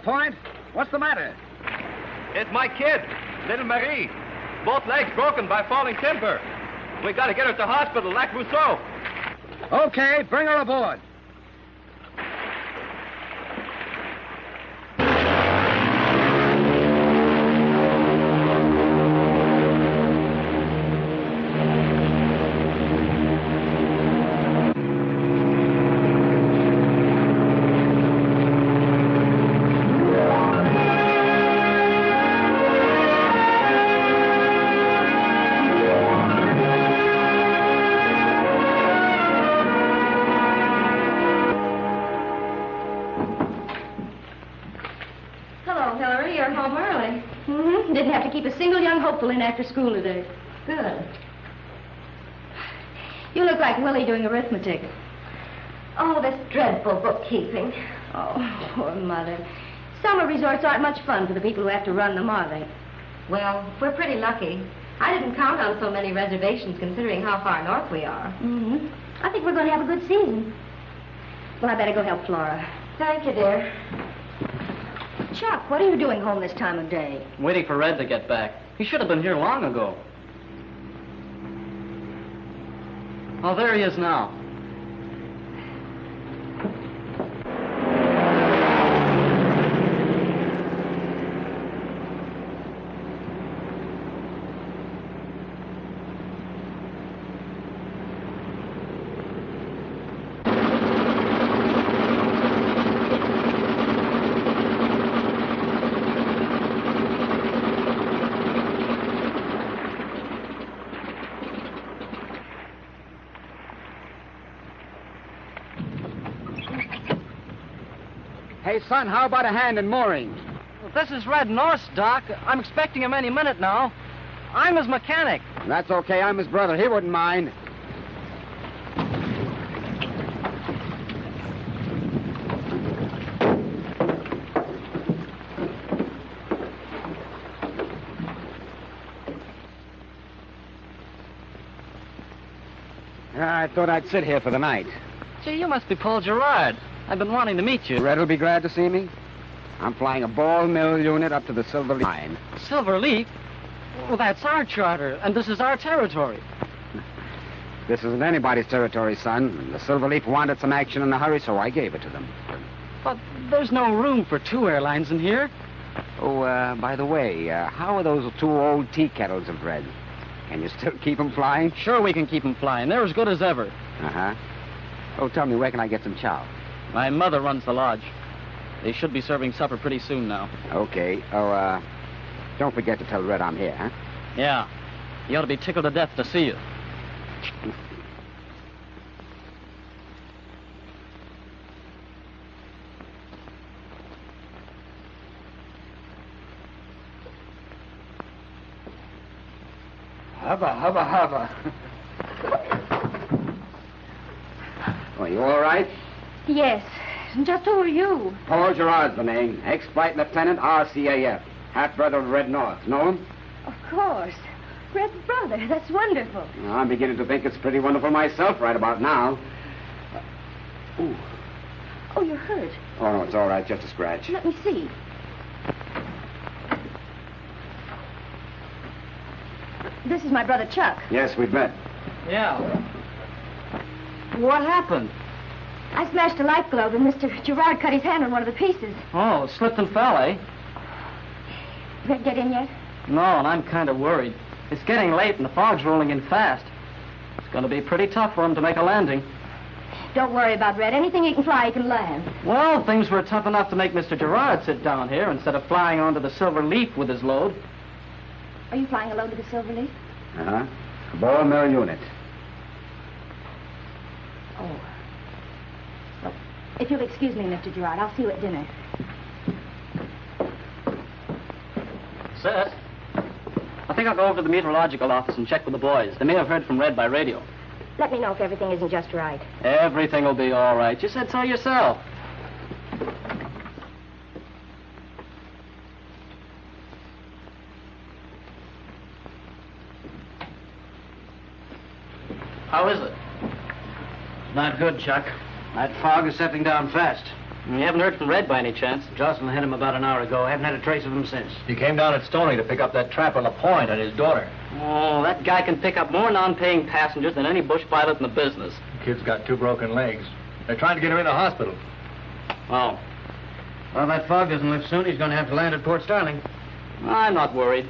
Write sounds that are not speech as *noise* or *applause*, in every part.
LaPointe. What's the matter? It's my kid, little Marie. Both legs broken by falling timber. We gotta get her to hospital, Lac Rousseau. Okay, bring her aboard. In after school today. Good. You look like Willie doing arithmetic. Oh, this dreadful bookkeeping. Oh, poor mother. Summer resorts aren't much fun for the people who have to run them, are they? Well, we're pretty lucky. I didn't count on so many reservations considering how far north we are. Mm-hmm. I think we're going to have a good season. Well, I better go help Flora. Thank you, dear. Chuck, what are you doing home this time of day? Waiting for Red to get back. He should have been here long ago. Oh, there he is now. Hey, son, how about a hand in mooring? This is Red North's, Doc. I'm expecting him any minute now. I'm his mechanic. That's okay. I'm his brother. He wouldn't mind. I thought I'd sit here for the night. Gee, you must be Paul Gerard. I've been wanting to meet you. Red will be glad to see me. I'm flying a ball mill unit up to the Silver Leaf. Silver Leaf? Well, that's our charter, and this is our territory. This isn't anybody's territory, son. The Silver Leaf wanted some action in a hurry, so I gave it to them. But there's no room for two airlines in here. Oh, uh, by the way, uh, how are those two old tea kettles of Red? Can you still keep them flying? Sure, we can keep them flying. They're as good as ever. Uh-huh. Oh, tell me, where can I get some chow? My mother runs the lodge. They should be serving supper pretty soon now. Okay. Oh, uh, don't forget to tell Red I'm here, huh? Yeah. He ought to be tickled to death to see you. Hubba, hubba, hubba. *laughs* Oh, you all right? Yes. Just who are you? Paul Gerard's the name. Ex-flight lieutenant, RCAF. Half-brother of Red North. Know him? Of course. Red's brother. That's wonderful. Well, I'm beginning to think it's pretty wonderful myself right about now. Ooh. Oh, you're hurt. Oh, no, it's all right. Just a scratch. Let me see. This is my brother Chuck. Yes, we've met. Yeah. What happened? I smashed a light globe and Mr. Gerard cut his hand on one of the pieces. Oh, slipped and fell, eh? Red get in yet? No, and I'm kind of worried. It's getting late and the fog's rolling in fast. It's going to be pretty tough for him to make a landing. Don't worry about Red. Anything he can fly, he can land. Well, things were tough enough to make Mr. Gerard sit down here instead of flying onto the Silver Leaf with his load. Are you flying alone to the Silver Leaf? Uh-huh. Ball mill unit. Oh. Well, if you'll excuse me, Mr. Gerard, I'll see you at dinner. Seth, I think I'll go over to the meteorological office and check with the boys. They may have heard from Red by radio. Let me know if everything isn't just right. Everything will be all right. You said so yourself. How is it? Not good, Chuck. That fog is settling down fast. You haven't heard from Red by any chance? Jocelyn hit him about an hour ago. I haven't had a trace of him since. He came down at Stony to pick up that trap on the point and his daughter. Oh, that guy can pick up more non-paying passengers than any bush pilot in the business. The Kid's got two broken legs. They're trying to get him in the hospital. Oh, Well, if that fog doesn't lift soon. He's going to have to land at Port Starling. I'm not worried.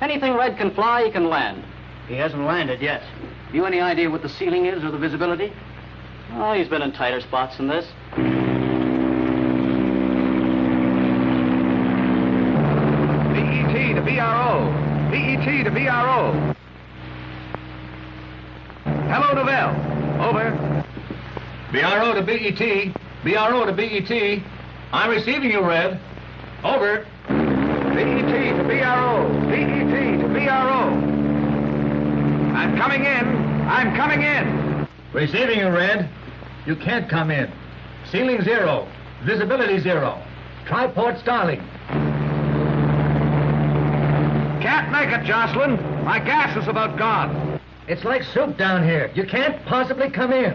Anything Red can fly, he can land. He hasn't landed yet. You any idea what the ceiling is or the visibility? Oh, he's been in tighter spots than this. BET to BRO. BET to BRO. Hello, Novell. Over. BRO to BET. BRO to BET. I'm receiving you, Red. Over. BET to BRO. BET to BRO. I'm coming in. I'm coming in. Receiving you, Red. You can't come in. Ceiling zero. Visibility zero. Try Port Starling. Can't make it, Jocelyn. My gas is about gone. It's like soup down here. You can't possibly come in.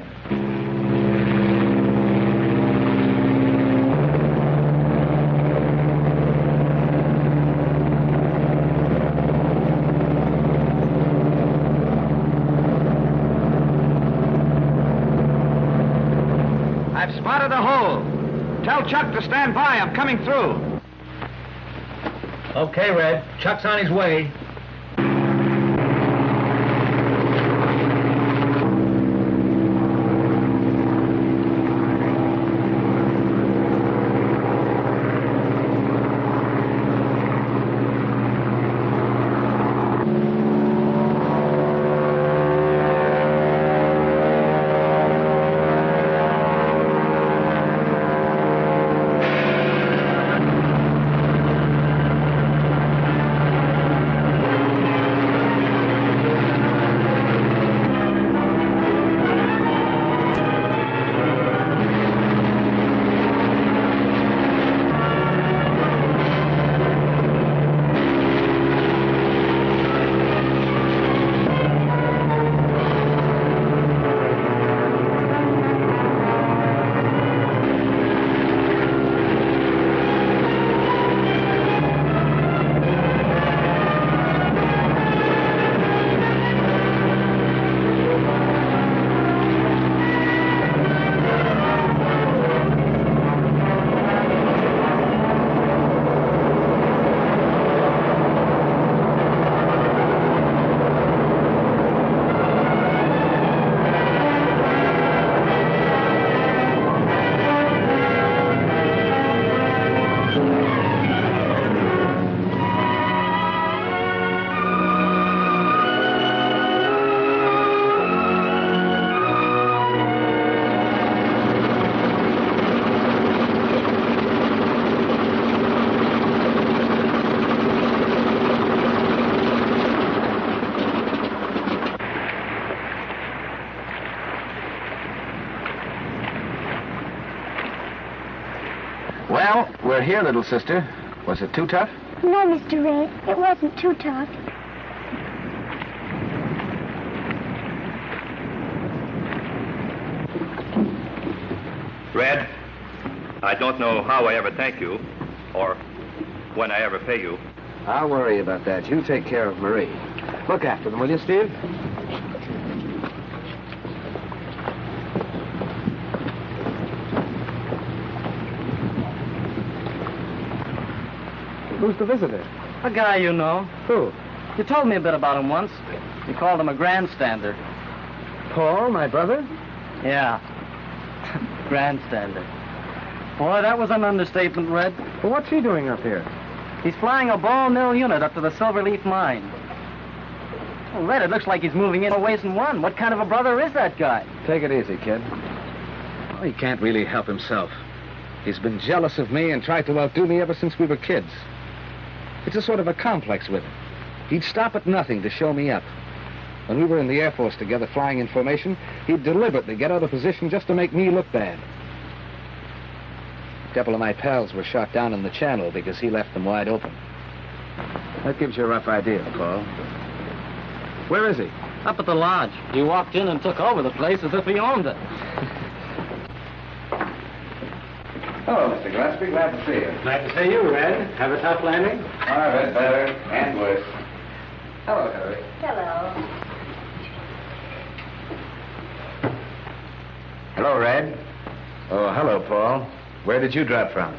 I've spotted a hole. Tell Chuck to stand by. I'm coming through. Okay, Red. Chuck's on his way. Well, we're here, little sister. Was it too tough? No, Mr. Red, it wasn't too tough. Red, I don't know how I ever thank you, or when I ever pay you. I'll worry about that. You take care of Marie. Look after them, will you, Steve? Who's the visitor? A guy you know. Who? You told me a bit about him once. You called him a grandstander. Paul, my brother? Yeah. *laughs* grandstander. Boy, that was an understatement, Red. Well, what's he doing up here? He's flying a ball mill unit up to the Silverleaf mine. Well, Red, it looks like he's moving in a ways and one. What kind of a brother is that guy? Take it easy, kid. Well, he can't really help himself. He's been jealous of me and tried to outdo me ever since we were kids. It's a sort of a complex with him. He'd stop at nothing to show me up. When we were in the Air Force together flying information, he'd deliberately get out of position just to make me look bad. A couple of my pals were shot down in the channel because he left them wide open. That gives you a rough idea, Paul. Where is he? Up at the lodge. He walked in and took over the place as if he owned it. *laughs* Hello, Mr. Gillespie. Glad to see you. Glad to see you, Red. Have a tough landing? All right, better and worse. Hello, Hillary. Hello. Hello, Red. Oh, hello, Paul. Where did you drop from?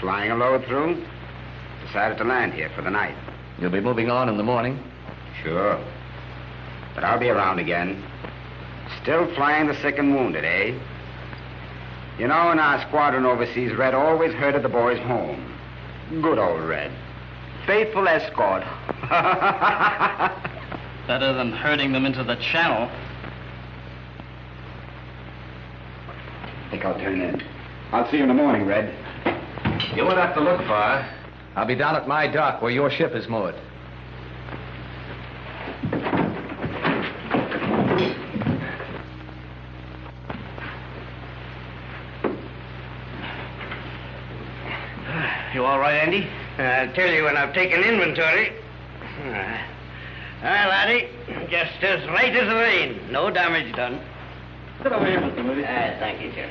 Flying a load through? Decided to land here for the night. You'll be moving on in the morning. Sure. But I'll be around again. Still flying the sick and wounded, eh? You know, in our squadron overseas, Red always herded the boys home. Good old Red. Faithful escort. *laughs* Better than herding them into the channel. I think I'll turn in. I'll see you in the morning, Red. You won't have to look far. I'll be down at my dock where your ship is moored. All right, Andy? I'll tell you when I've taken inventory. Aye, laddie. Just as right as rain. No damage done. Sit over here, Mr. Moody. Aye, thank you, sir.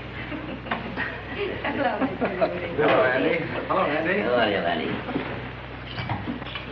Hello, Mr. Moody. Hello, Andy. Hello, Andy. How are you, laddie?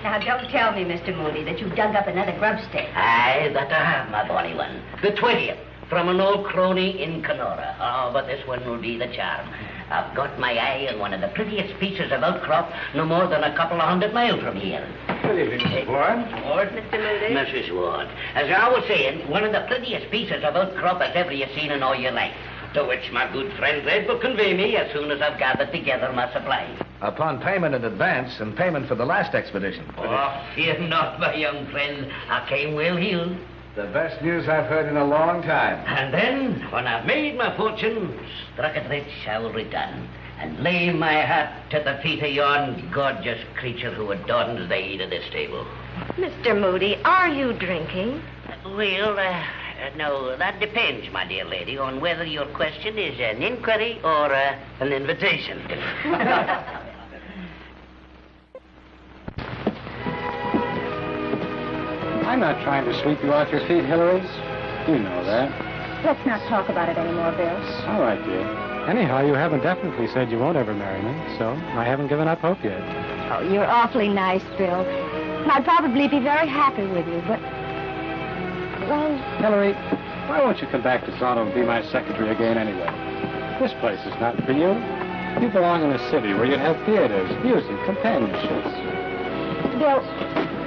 Now, don't tell me, Mr. Moody, that you've dug up another grubstake. Aye, that I have, my bonny one. The 20th, from an old crony in Kenora. Oh, but this one will be the charm. I've got my eye on one of the prettiest pieces of outcrop no more than a couple of hundred miles from here. Good evening, Mr. Ward. Ward? Mr. Moody? Mrs. Ward. As I was saying, one of the prettiest pieces of outcrop as ever you've seen in all your life. To which my good friend Red will convey me as soon as I've gathered together my supplies. Upon payment in advance and payment for the last expedition. Oh, fear not, my young friend. I came well heeled. The best news I've heard in a long time. And then, when I've made my fortune, struck it rich, I will return and lay my hat to the feet of yon gorgeous creature who adorns the head of this table. Mr. Moody, are you drinking? Well, uh, no, that depends, my dear lady, on whether your question is an inquiry or uh, an invitation. *laughs* I'm not trying to sweep you off your feet, Hillary. You know that. Let's not talk about it anymore, Bill. All right, dear. Anyhow, you haven't definitely said you won't ever marry me, so I haven't given up hope yet. Oh, you're awfully nice, Bill. I'd probably be very happy with you, but... Well, Hillary, why won't you come back to Toronto and be my secretary again anyway? This place is not for you. You belong in a city where you'd have theaters, music, companionship. Bill,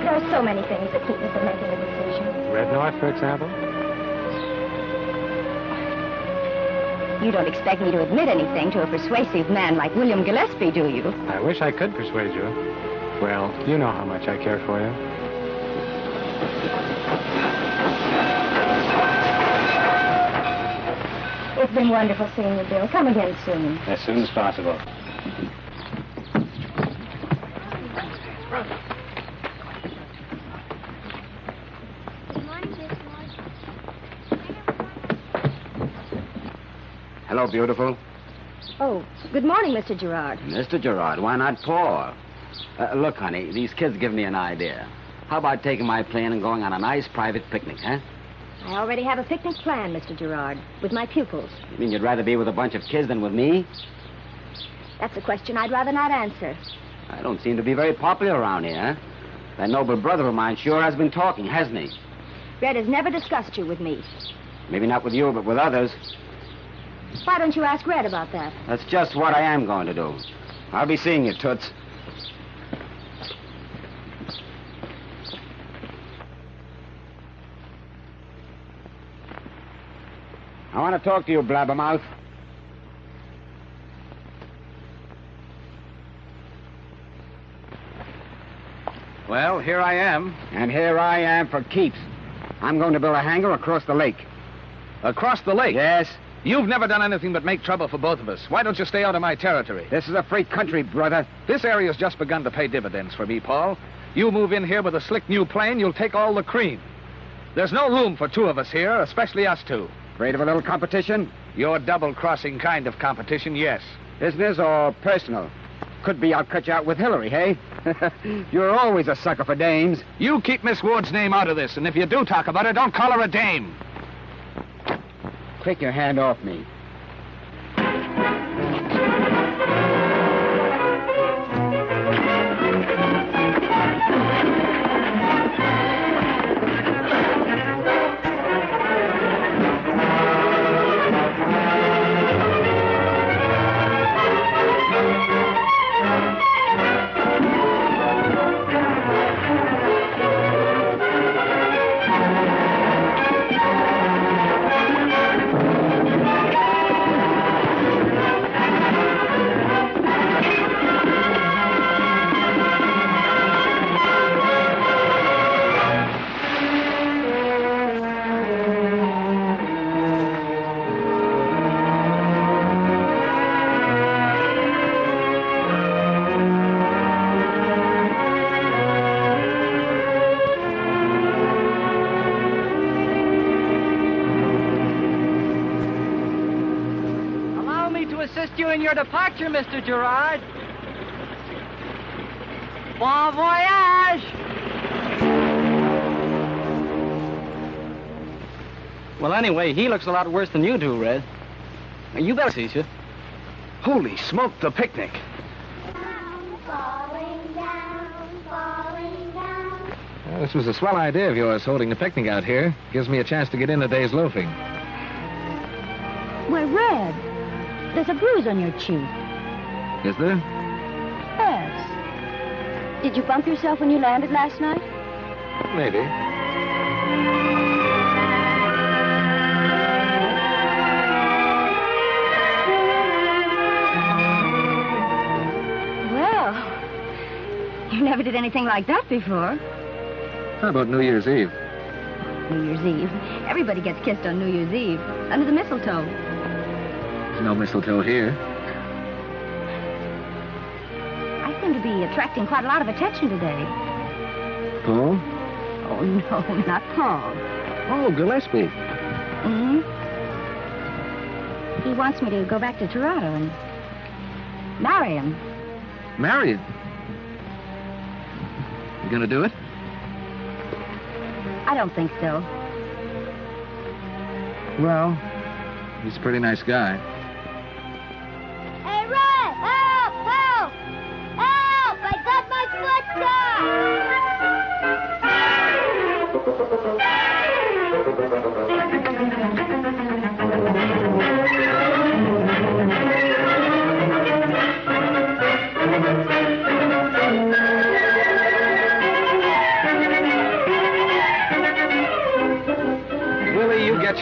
there are so many things that keep me from making a decision. Red North, for example? You don't expect me to admit anything to a persuasive man like William Gillespie, do you? I wish I could persuade you. Well, you know how much I care for you. It's been wonderful seeing you, Bill. Come again soon. As soon as possible. Hello, beautiful. Oh, good morning, Mr. Gerard. Mr. Gerard, why not Paul? Uh, look, honey, these kids give me an idea. How about taking my plane and going on a nice private picnic, huh? I already have a picnic plan, Mr. Gerard, with my pupils. You mean you'd rather be with a bunch of kids than with me? That's a question I'd rather not answer. I don't seem to be very popular around here, huh? That noble brother of mine sure has been talking, hasn't he? Red has never discussed you with me. Maybe not with you, but with others. Why don't you ask Red about that? That's just what I am going to do. I'll be seeing you, Toots. I want to talk to you, Blabbermouth. Well, here I am. And here I am for keeps. I'm going to build a hangar across the lake. Across the lake. Yes, You've never done anything but make trouble for both of us. Why don't you stay out of my territory? this is a free country, brother. This area's just begun to pay dividends for me, Paul. You move in here with a slick new plane, you'll take all the cream. There's no room for two of us here, especially us two. Afraid of a little competition? Your double-crossing kind of competition, yes. Business or personal? Could be I'll cut you out with Hillary, hey? *laughs* You're always a sucker for dames. You keep Miss Ward's name out of this, and if you do talk about her, don't call her a dame. Take your hand off me. Your departure, Mr. Gerard. Bon voyage! Well, anyway, he looks a lot worse than you do, Red. You better see you. Holy smoke, the picnic. Well, this was a swell idea of yours, holding the picnic out here. Gives me a chance to get in a day's loafing. Why, Red, there's a bruise on your cheek. Is there? Yes. Did you bump yourself when you landed last night? Maybe. Well, you never did anything like that before. How about New Year's Eve? New Year's Eve. Everybody gets kissed on New Year's Eve, under the mistletoe. There's no mistletoe here. I seem to be attracting quite a lot of attention today. Paul? Oh, *laughs* no, not Paul. Oh, Gillespie. hmm He wants me to go back to Toronto and marry him. Marry him? You gonna do it? I don't think so. Well, he's a pretty nice guy.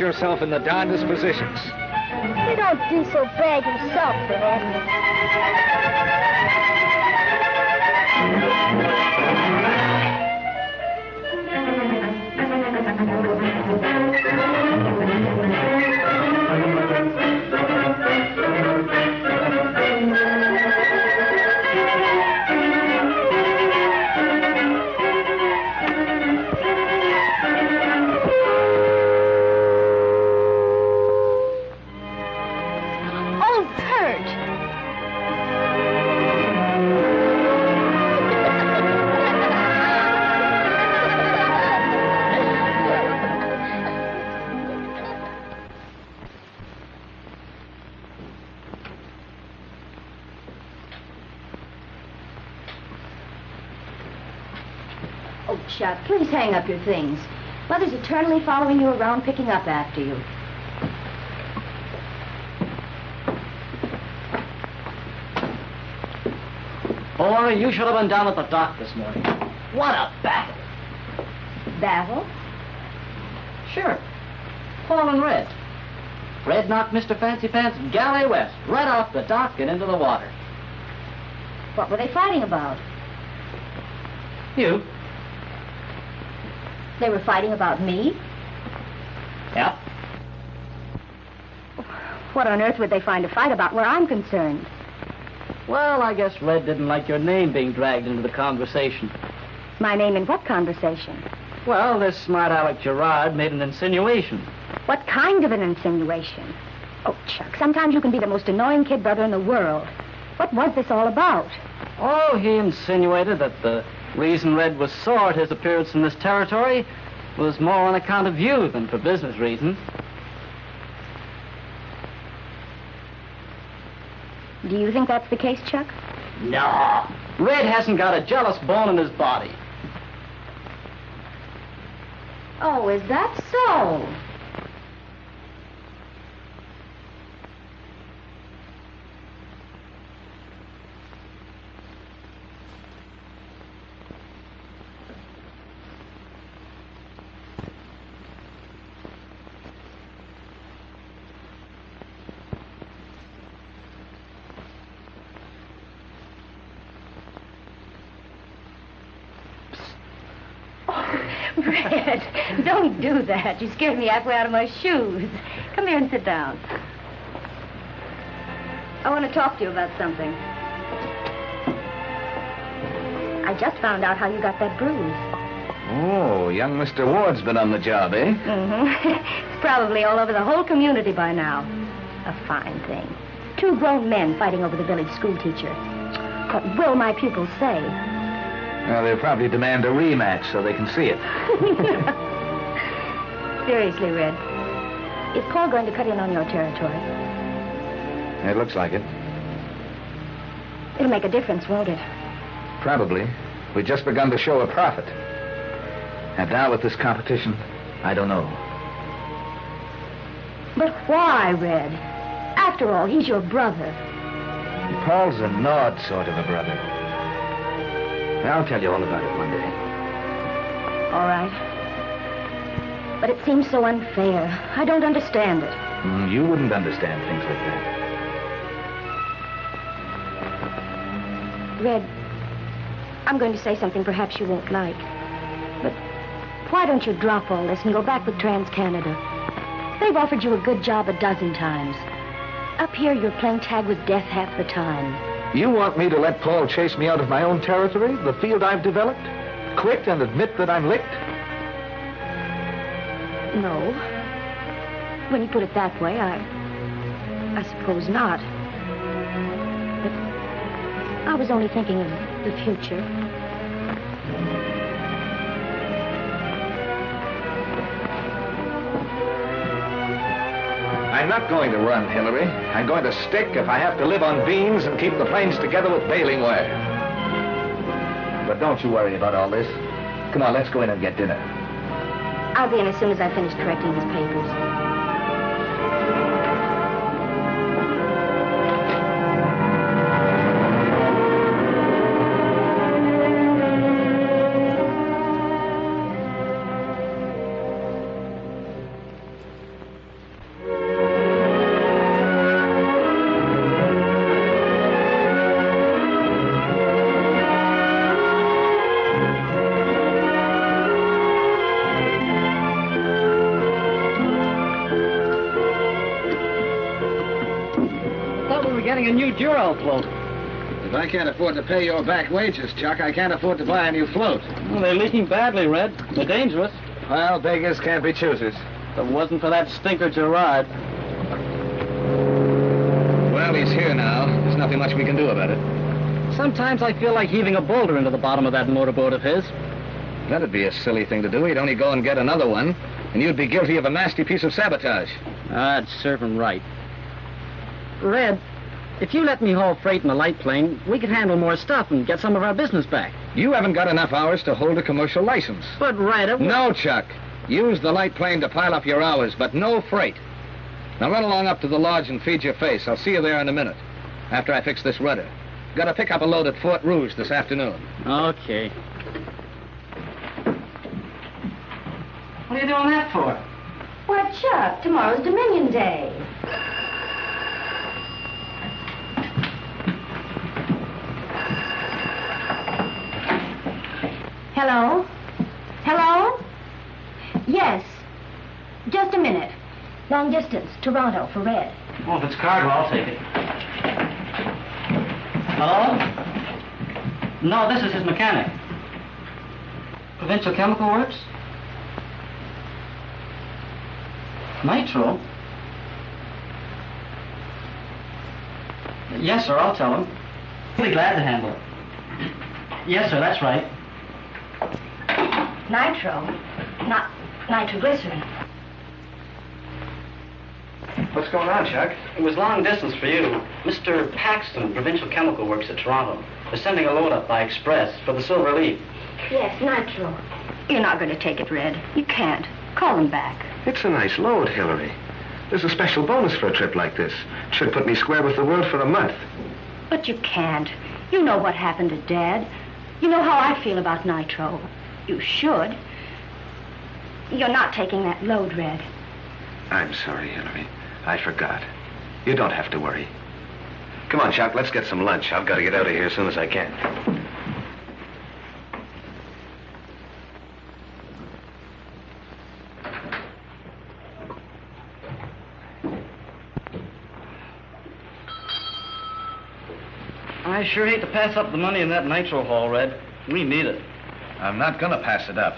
Yourself in the darndest positions. You don't do so bad yourself, Red. Oh, up your things. Mother's eternally following you around, picking up after you. Boy, you should have been down at the dock this morning. What a battle. Battle? Sure. Paul and Red. Red knocked Mr. Fancy Pants galley west, right off the dock and into the water. What were they fighting about? You? They were fighting about me? Yep. What on earth would they find to fight about where I'm concerned? Well, I guess Red didn't like your name being dragged into the conversation. My name in what conversation? Well, this smart Alec Gerard made an insinuation. What kind of an insinuation? Oh, Chuck, sometimes you can be the most annoying kid brother in the world. What was this all about? Oh, he insinuated that the reason Red was sore at his appearance in this territory was more on account of you than for business reasons. Do you think that's the case, Chuck? No. Red hasn't got a jealous bone in his body. Oh, is that so? Red, don't do that. You scared me halfway out of my shoes. Come here and sit down. I want to talk to you about something. I just found out how you got that bruise. Oh, young Mr. Ward's been on the job, eh? Mm-hmm. *laughs* it's probably all over the whole community by now. A fine thing. Two grown men fighting over the village schoolteacher. What will my pupils say? Well, they'll probably demand a rematch so they can see it. *laughs* Seriously, Red. Is Paul going to cut in on your territory? It looks like it. It'll make a difference, won't it? Probably. We've just begun to show a profit. And now with this competition, I don't know. But why, Red? After all, he's your brother. Paul's a gnawed sort of a brother. I'll tell you all about it one day. All right. But it seems so unfair. I don't understand it. Mm, you wouldn't understand things like that. Red, I'm going to say something perhaps you won't like. But why don't you drop all this and go back with Trans-Canada? They've offered you a good job a dozen times. Up here, you're playing tag with death half the time. You want me to let Paul chase me out of my own territory, the field I've developed? Quit and admit that I'm licked? No. When you put it that way, I... I suppose not. But I was only thinking of the future. I'm not going to run, Hillary. I'm going to stick if I have to live on beans and keep the planes together with baling wire. But don't you worry about all this. Come on, let's go in and get dinner. I'll be in as soon as I finish correcting his papers. Thought we were a new Duro float. If I can't afford to pay your back wages, Chuck, I can't afford to buy a new float. Well, they're leaking badly, Red. They're dangerous. Well, beggars can't be choosers. If it wasn't for that stinker Gerard. Well, he's here now. There's nothing much we can do about it. Sometimes I feel like heaving a boulder into the bottom of that motorboat of his. That'd be a silly thing to do. He'd only go and get another one, and you'd be guilty of a nasty piece of sabotage. Ah, I'd serve him right. Red, if you let me haul freight in a light plane, we could handle more stuff and get some of our business back. You haven't got enough hours to hold a commercial license. But, Red, it... No, Chuck. Use the light plane to pile up your hours, but no freight. Now run along up to the lodge and feed your face. I'll see you there in a minute, after I fix this rudder. Got to pick up a load at Fort Rouge this afternoon. Okay. What are you doing that for? Why, Chuck, tomorrow's Dominion Day. Hello? Hello? Yes. Just a minute. Long distance, Toronto for Red. Oh, if it's cargo, I'll take it. Hello? No, this is his mechanic. Provincial Chemical Works? Nitro? Yes, sir, I'll tell him. Be glad to handle it. Yes, sir, that's right. Nitro, not nitroglycerin. What's going on, Chuck? It was long distance for you. Mr. Paxton, Provincial Chemical Works at Toronto. They're sending a load up by express for the Silver Leaf. Yes, nitro. You're not going to take it, Red. You can't. Call him back. It's a nice load, Hillary. There's a special bonus for a trip like this. It Should put me square with the world for a month. But you can't. You know what happened to Dad. You know how I feel about nitro. You should. You're not taking that load, Red. I'm sorry, Hillary. I forgot. You don't have to worry. Come on, Chuck, let's get some lunch. I've got to get out of here as soon as I can. I sure hate to pass up the money in that nitro haul, Red. We need it. I'm not going to pass it up.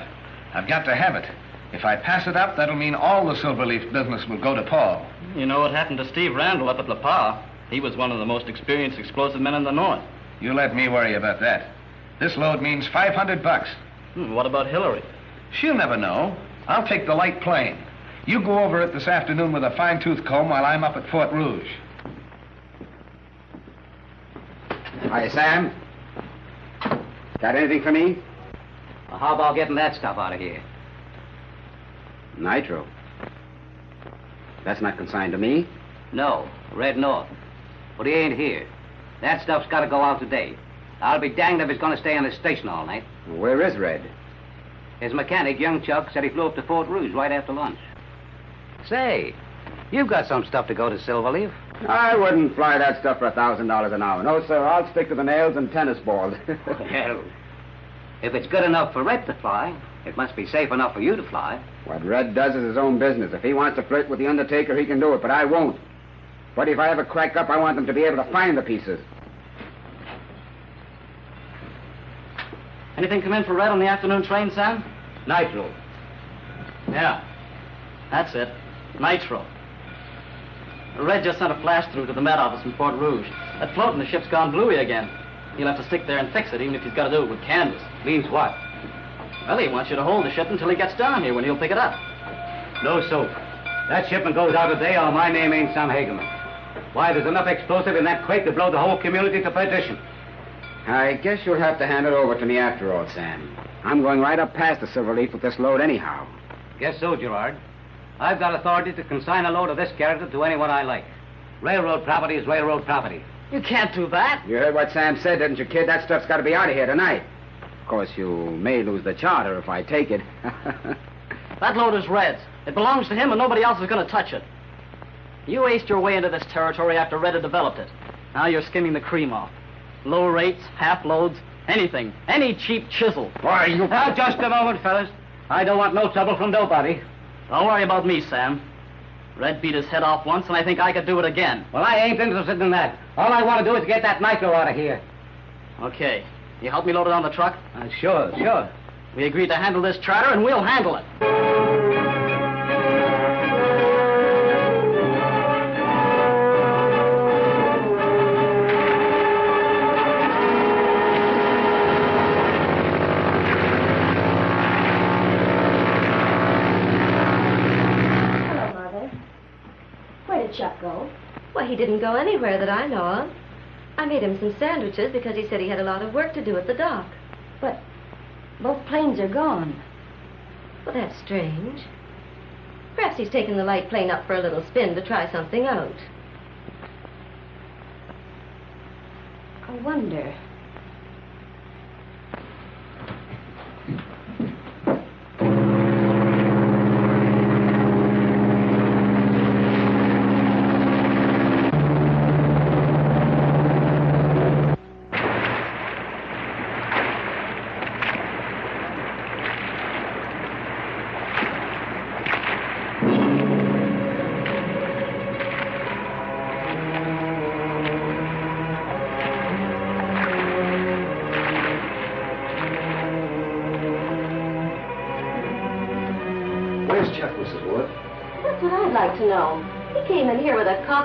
I've got to have it. If I pass it up, that'll mean all the Silverleaf business will go to Paul. You know what happened to Steve Randall up at La Paz? He was one of the most experienced explosive men in the North. You let me worry about that. This load means 500 bucks. Hmm, what about Hillary? She'll never know. I'll take the light plane. You go over it this afternoon with a fine-tooth comb while I'm up at Fort Rouge. Hi, Sam. Got anything for me? Well, how about getting that stuff out of here? Nitro. That's not consigned to me. No, Red North. But he ain't here. That stuff's got to go out today. I'll be danged if he's going to stay on the station all night. Where is Red? His mechanic, young Chuck, said he flew up to Fort Rouge right after lunch. Say, you've got some stuff to go to Silverleaf. I wouldn't fly that stuff for a thousand dollars an hour. No, sir. I'll stick to the nails and tennis balls. *laughs* well, if it's good enough for Red to fly, it must be safe enough for you to fly. What Red does is his own business. If he wants to flirt with the Undertaker, he can do it, but I won't. But if I ever crack up, I want them to be able to find the pieces. Anything come in for Red on the afternoon train, Sam? Nitro. Yeah, that's it. Nitro. Red just sent a flash through to the Met Office in Port Rouge. That float in the ship's gone bluey again. He'll have to stick there and fix it, even if he's got to do it with canvas. Means what? Well, he wants you to hold the ship until he gets down here when he'll pick it up. No soap. That shipment goes out today or my name ain't Sam Hageman. Why, there's enough explosive in that quake to blow the whole community to perdition. I guess you'll have to hand it over to me after all, Sam. I'm going right up past the Silver Leaf with this load anyhow. Guess so, Gerard. I've got authority to consign a load of this character to anyone I like. Railroad property is railroad property. You can't do that. You heard what Sam said, didn't you, kid? That stuff's got to be out of here tonight. Of course, you may lose the charter if I take it. *laughs* that load is Red's. It belongs to him, and nobody else is going to touch it. You aced your way into this territory after Red had developed it. Now you're skimming the cream off. Low rates, half loads, anything. Any cheap chisel. Why, you... Now, just a moment, fellas. I don't want no trouble from nobody. Don't worry about me, Sam. Red beat his head off once, and I think I could do it again. Well, I ain't interested in that. All I want to do is get that nitro out of here. Okay. You help me load it on the truck? Uh, sure, sure. We agreed to handle this charter, and we'll handle it. Didn't go anywhere that I know of. I made him some sandwiches because he said he had a lot of work to do at the dock. But both planes are gone. Well, that's strange. Perhaps he's taken the light plane up for a little spin to try something out. I wonder.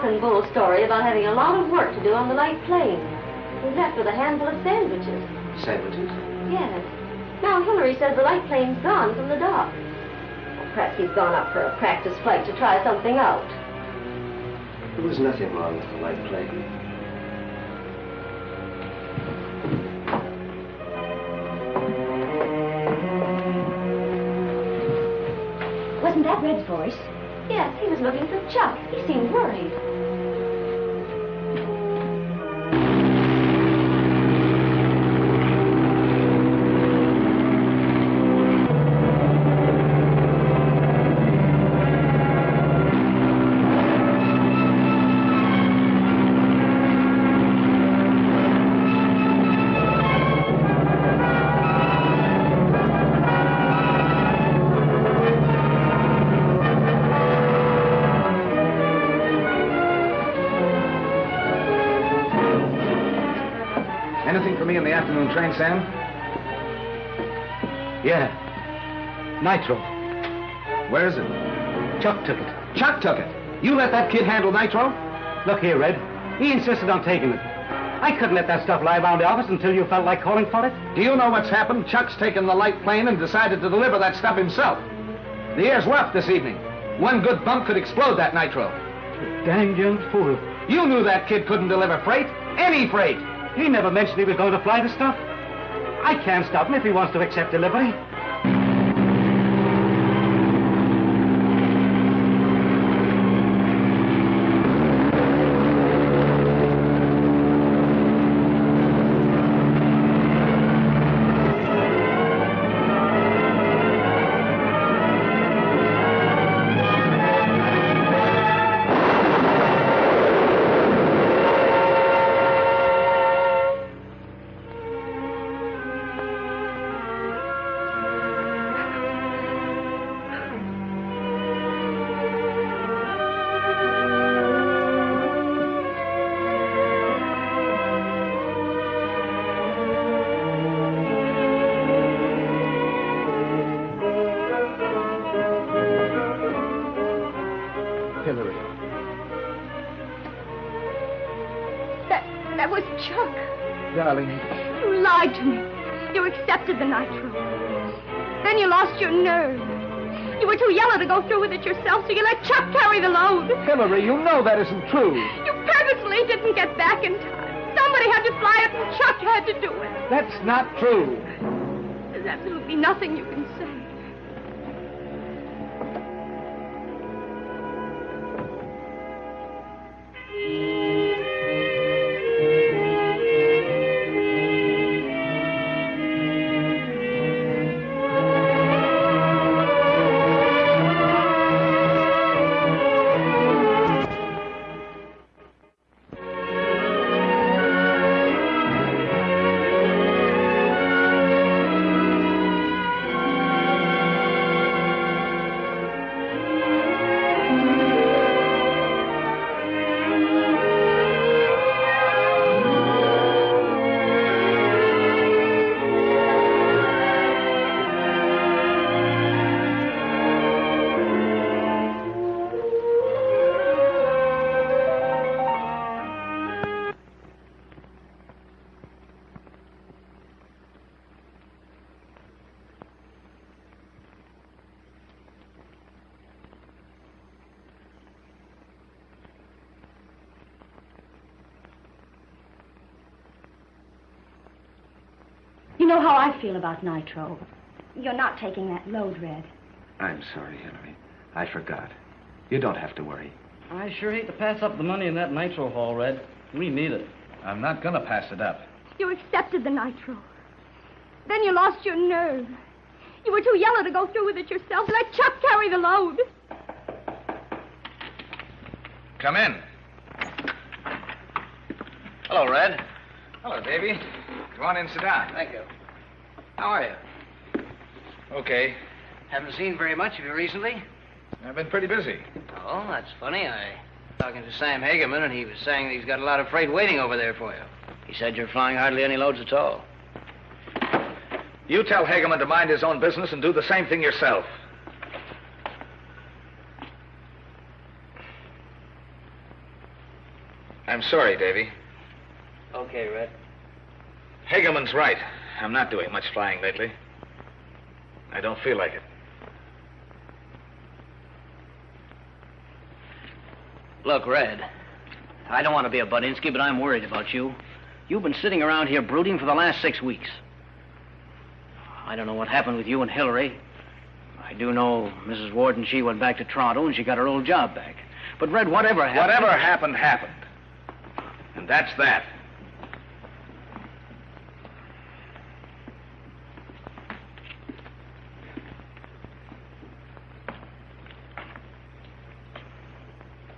With a and bull story about having a lot of work to do on the light plane. He left with a handful of sandwiches. Sandwiches? Yes. Now Hillary says the light plane's gone from the dock. Well, perhaps he's gone up for a practice flight to try something out. There was nothing wrong with the light plane. Wasn't that Red's voice? Yes, he was looking for Chuck. He seemed worried. Sam? Yeah. Nitro. Where is it? Chuck took it. Chuck took it. You let that kid handle nitro? Look here, Red. He insisted on taking it. I couldn't let that stuff lie around the office until you felt like calling for it. Do you know what's happened? Chuck's taken the light plane and decided to deliver that stuff himself. The air's rough this evening. One good bump could explode that nitro. Damn young fool. You knew that kid couldn't deliver freight. Any freight. He never mentioned he was going to fly the stuff. I can't stop him if he wants to accept delivery. Accepted the nitro. Then you lost your nerve. You were too yellow to go through with it yourself, so you let Chuck carry the load. Hillary, you know that isn't true. You purposely didn't get back in time. Somebody had to fly it, and Chuck had to do it. That's not true. There's absolutely nothing you know how I feel about nitro. You're not taking that load, Red. I'm sorry, Hillary. I forgot. You don't have to worry. I sure hate to pass up the money in that nitro haul, Red. We need it. I'm not gonna pass it up. You accepted the nitro. Then you lost your nerve. You were too yellow to go through with it yourself. Let Chuck carry the load. Come in. Hello, Red. Hello, Davy. Come on in, sit down. Thank you. How are you? Okay. Haven't seen very much of you recently. I've been pretty busy. Oh, that's funny. I was talking to Sam Hagerman, and he was saying that he's got a lot of freight waiting over there for you. He said you're flying hardly any loads at all. You tell Hageman to mind his own business and do the same thing yourself. I'm sorry, Davy. Okay, Red. Hageman's right. I'm not doing much flying lately. I don't feel like it. Look, Red. I don't want to be a Budinsky, but I'm worried about you. You've been sitting around here brooding for the last six weeks. I don't know what happened with you and Hillary. I do know Mrs. Warden, she went back to Toronto and she got her old job back. But, Red, whatever happened. Whatever happened, happened. And that's that.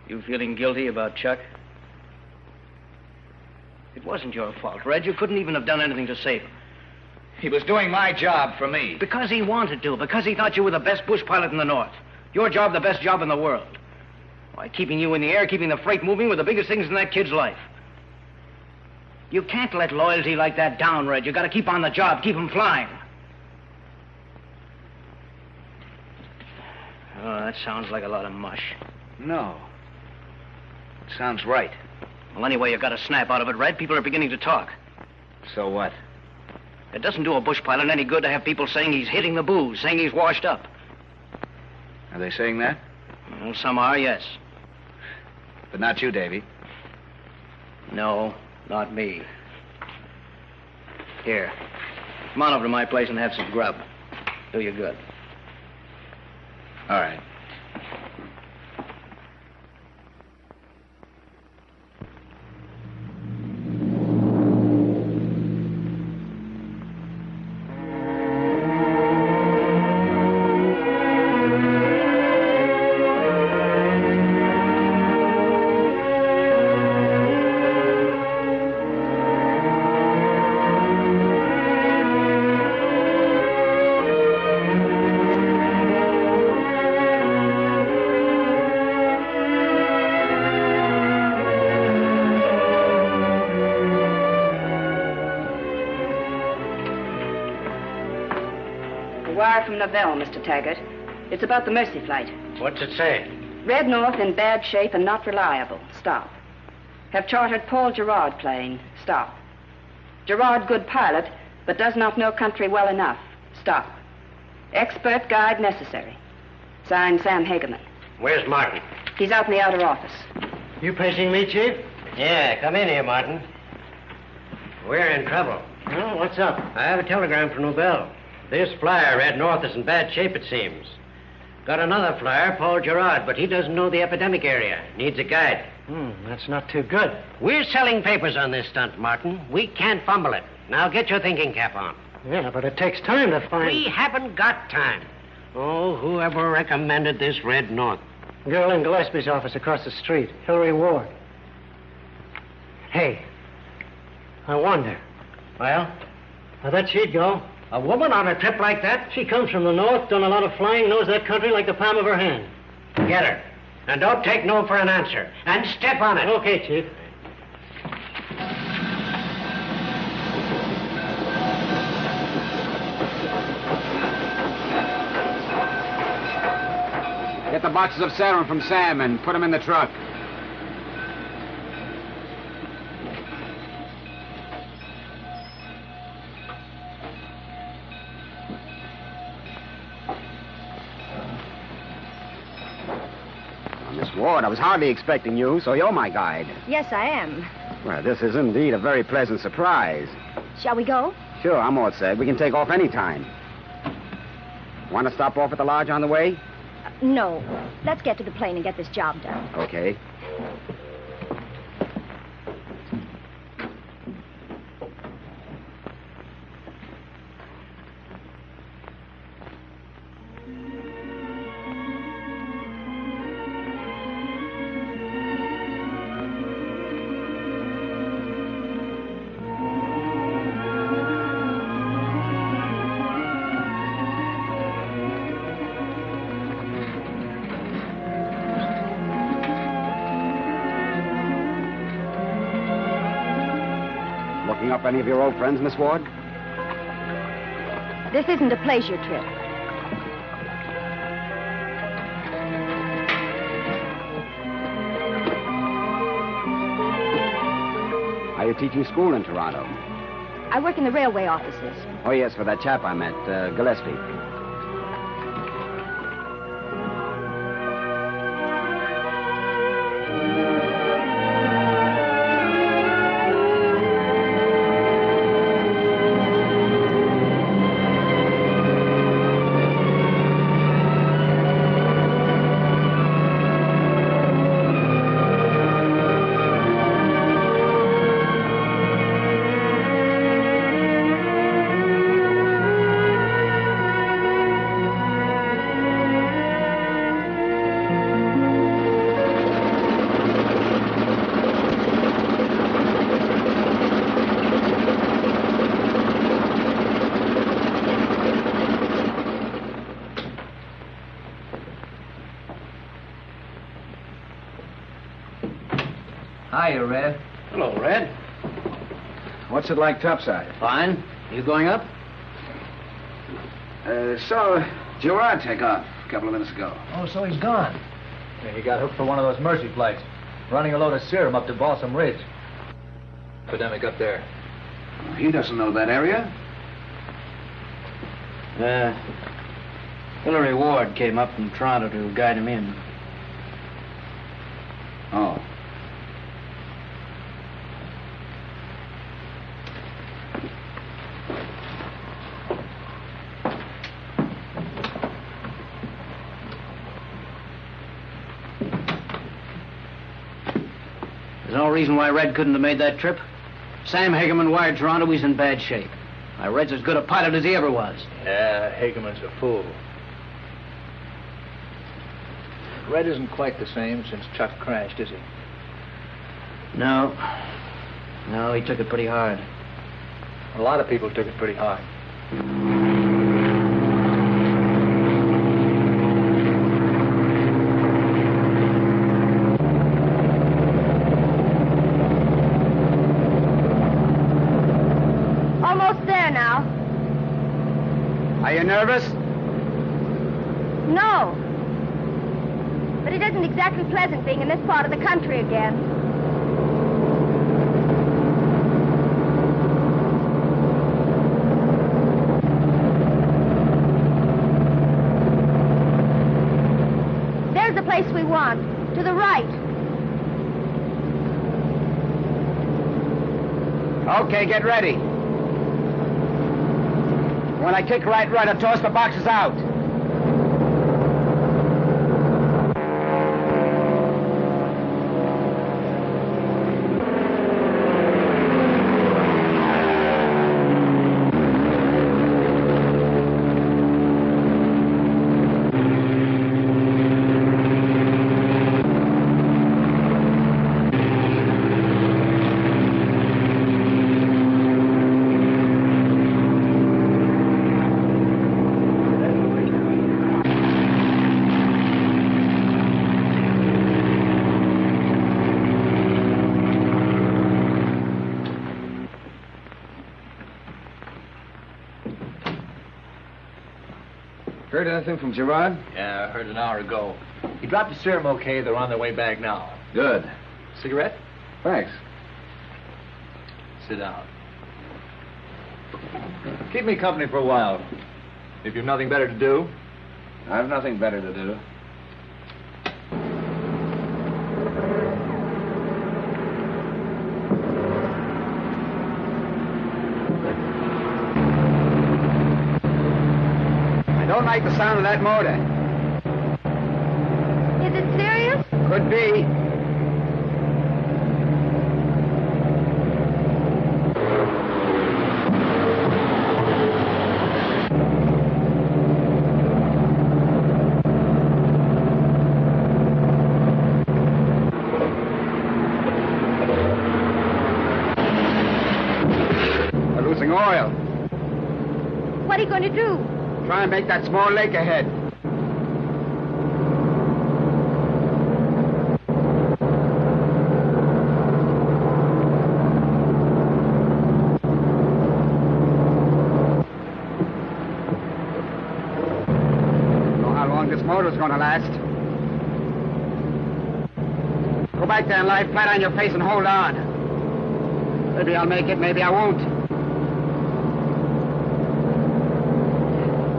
You feeling guilty about Chuck? It wasn't your fault, Red. You couldn't even have done anything to save him. He was doing my job for me. Because he wanted to, because he thought you were the best bush pilot in the North. Your job, the best job in the world. Why, keeping you in the air, keeping the freight moving were the biggest things in that kid's life. You can't let loyalty like that down, Red. You gotta keep on the job, keep him flying. Oh, that sounds like a lot of mush. No. It sounds right. Well, anyway, you got a snap out of it, Red. People are beginning to talk. So what? It doesn't do a bush pilot any good to have people saying he's hitting the booze, saying he's washed up. Are they saying that? Well, some are, yes. But not you, Davy. No, not me. Here. Come on over to my place and have some grub. Do you good. All right. Wire from Nobel, Mr. Taggart. It's about the Mercy flight. What's it say? Red North in bad shape and not reliable. Stop. Have chartered Paul Gerard plane. Stop. Gerard good pilot, but does not know country well enough. Stop. Expert guide necessary. Signed Sam Hageman. Where's Martin? He's out in the outer office. You pressing me, Chief? Yeah, come in here, Martin. We're in trouble. Oh, what's up? I have a telegram from Nobel. This flyer, Red North, is in bad shape, it seems. Got another flyer, Paul Gerard, but he doesn't know the epidemic area. Needs a guide. Hmm, that's not too good. We're selling papers on this stunt, Martin. We can't fumble it. Now get your thinking cap on. Yeah, but it takes time to find. We haven't got time. Oh, whoever recommended this Red North? Girl in Gillespie's office across the street, Hillary Ward. Hey, I wonder. Well? I bet she'd go. A woman on a trip like that? She comes from the north, done a lot of flying, knows that country like the palm of her hand. Get her. And don't take no for an answer. And step on it. Okay, Chief. Get the boxes of serum from Sam and put them in the truck. Ward, I was hardly expecting you, so you're my guide. Yes, I am. Well, this is indeed a very pleasant surprise. Shall we go? Sure, I'm all set. We can take off any time. Want to stop off at the lodge on the way? Uh, no. Let's get to the plane and get this job done. Okay. Up any of your old friends, Miss Ward? This isn't a pleasure trip. Are you teaching school in Toronto? I work in the railway offices. Oh, yes, for that chap I met, uh, Gillespie. Hiya, Red. Hello, Red. What's it like topside? Fine. You going up? Uh, saw Gerard take off a couple of minutes ago. Oh, so he's gone. he got hooked for one of those mercy flights. running a load of serum up to Balsam Ridge. Epidemic up there. He doesn't know that area. Uh, Hillary Ward came up from Toronto to guide him in. Oh. There's no reason why Red couldn't have made that trip. Sam Hagerman wired Toronto he's in bad shape. Why, Red's as good a pilot as he ever was. Yeah, Hageman's a fool. Red isn't quite the same since Chuck crashed, is he? No. No, he took it pretty hard. A lot of people took it pretty hard. Almost there now. Are you nervous? No. But it isn't exactly pleasant being in this part of the country again. There's the place we want. To the right. Okay, get ready. When I kick right, right, I'll toss the boxes out. Heard anything from Gerard? Yeah, I heard an hour ago. He dropped the serum okay. They're on their way back now. Good. Cigarette? Thanks. Sit down. Keep me company for a while. If you've nothing better to do. I've nothing better to do. Like the sound of that motor. Is it serious? Could be. We're losing oil. What are you going to do? Try and make that small lake ahead. Motor's gonna last. Go back there and lie flat on your face and hold on. Maybe I'll make it, maybe I won't.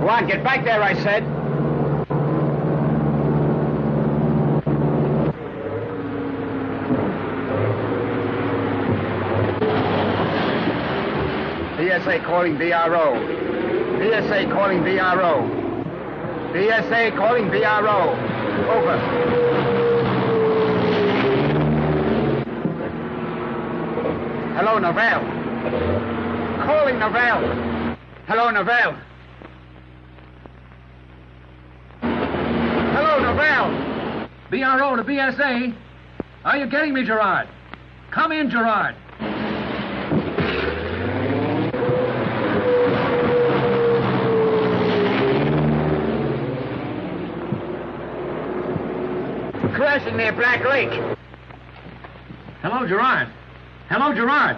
Go on, get back there, I said. BSA calling VRO. BSA calling VRO. BSA calling VRO. Over. Hello, Novell. Calling Novell. Hello, Novell. Hello, Novell. BRO to BSA. Are you getting me, Gerard? Come in, Gerard. Crossing near Black Lake. Hello, Gerard. Hello, Gerard.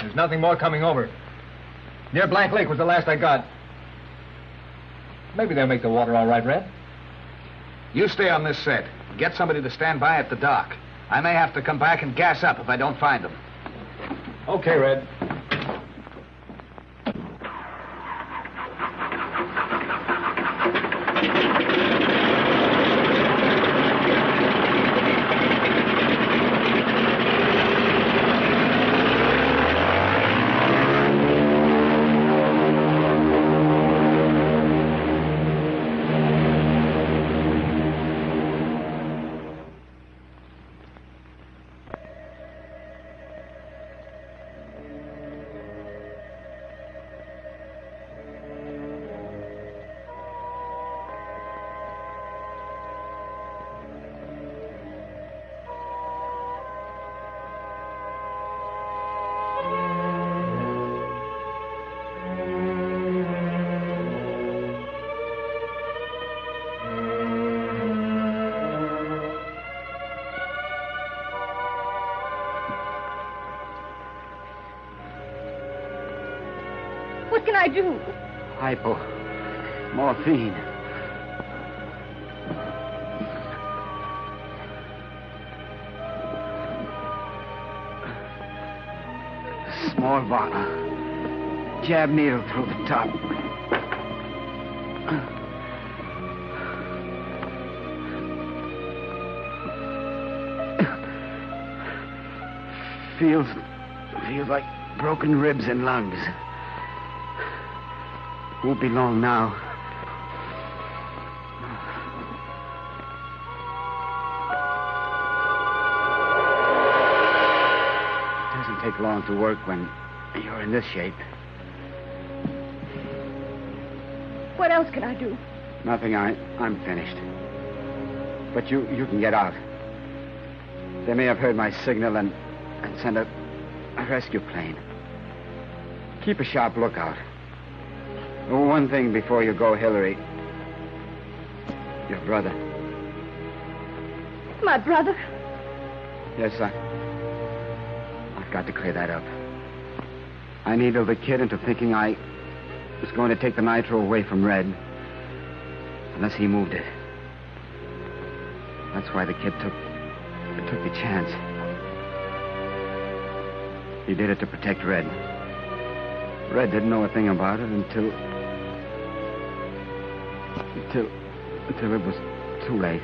There's nothing more coming over. Near Black Lake was the last I got. Maybe they'll make the water all right, Red. You stay on this set. Get somebody to stand by at the dock. I may have to come back and gas up if I don't find them. Okay, Red. Hypo. Morphine. Small bottle. Jab needle through the top. Feels feels like broken ribs and lungs. Won't be long now. It doesn't take long to work when you're in this shape. What else can I do? Nothing. I I'm finished. But you you can get out. They may have heard my signal and and sent a, a rescue plane. Keep a sharp lookout. Oh, one thing before you go, Hillary. Your brother. My brother? Yes, I. I've got to clear that up. I needled the kid into thinking I was going to take the nitro away from Red. Unless he moved it. That's why the kid took took the chance. He did it to protect Red. Red didn't know a thing about it until until until it was too late.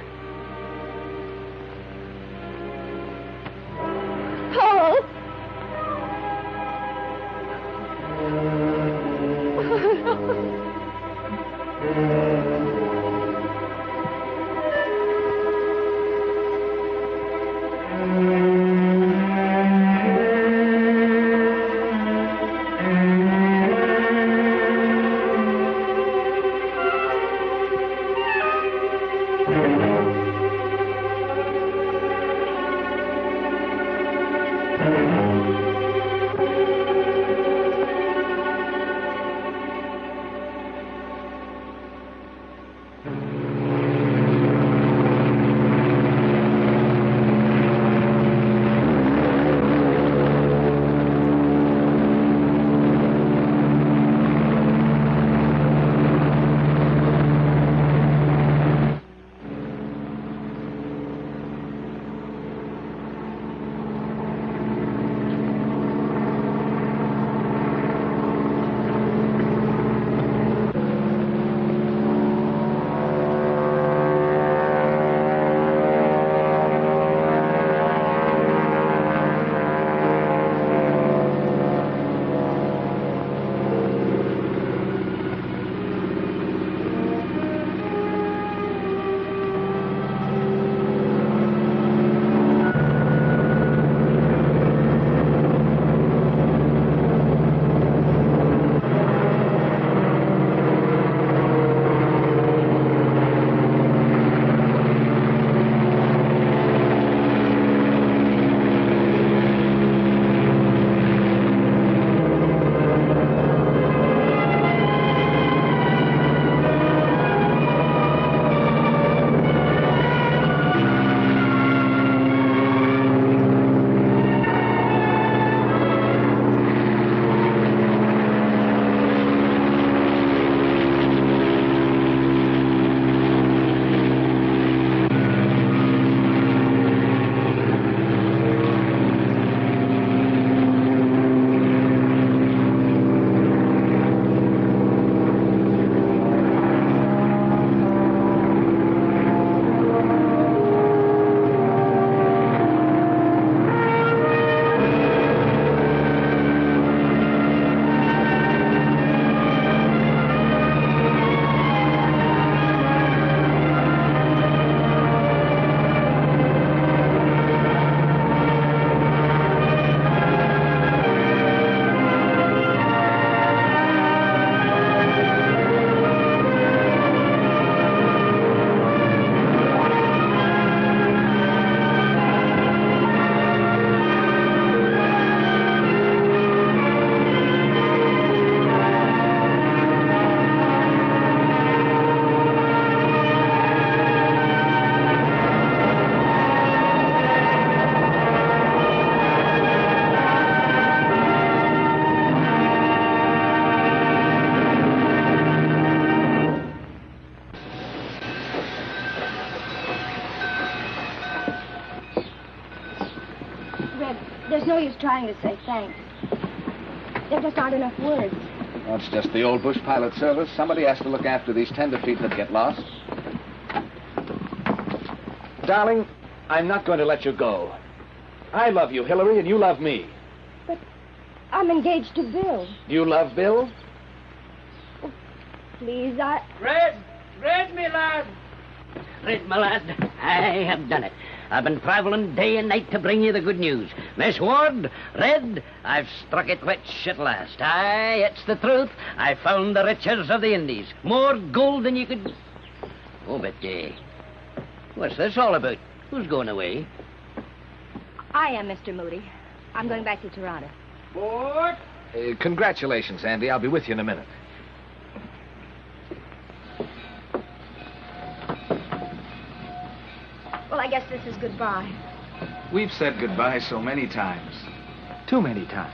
It's no use trying to say thanks. There just aren't enough words. That's just the old bush pilot service. Somebody has to look after these tenderfeet that get lost. Darling, I'm not going to let you go. I love you, Hillary, and you love me. But I'm engaged to Bill. Do You love Bill? Oh, please, I. Red! Red, me lad! Red, my lad, I have done it. I've been traveling day and night to bring you the good news. Miss Ward, Red, I've struck it rich at last. Aye, it's the truth. I found the riches of the Indies. More gold than you could... Oh, but, uh, what's this all about? Who's going away? I am, Mr. Moody. I'm going back to Toronto. Uh, congratulations, Andy. I'll be with you in a minute. Well, I guess this is goodbye. We've said goodbye so many times. Too many times.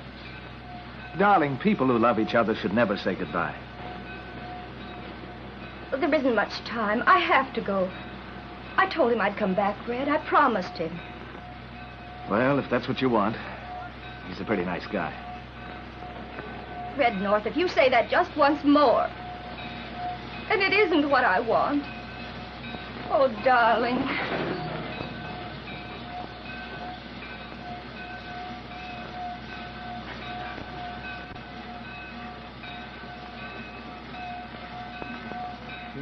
Darling, people who love each other should never say goodbye. Well, there isn't much time. I have to go. I told him I'd come back, Red. I promised him. Well, if that's what you want, he's a pretty nice guy. Red North, if you say that just once more, and it isn't what I want. Oh, darling.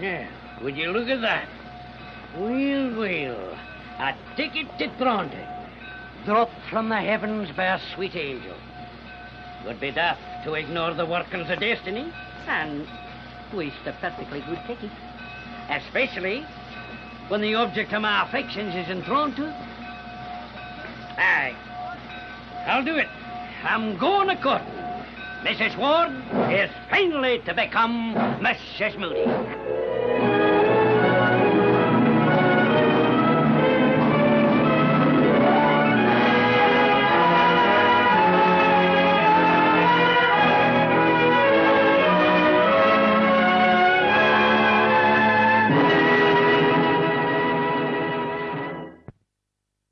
Yeah, would you look at that? Well, well, a ticket to Toronto, dropped from the heavens by a sweet angel. Would be daft to ignore the workings of destiny and waste a perfectly good ticket. Especially when the object of my affections is in Toronto. Aye, I'll do it. I'm going a court. Mrs. Ward is finally to become Mrs. Moody.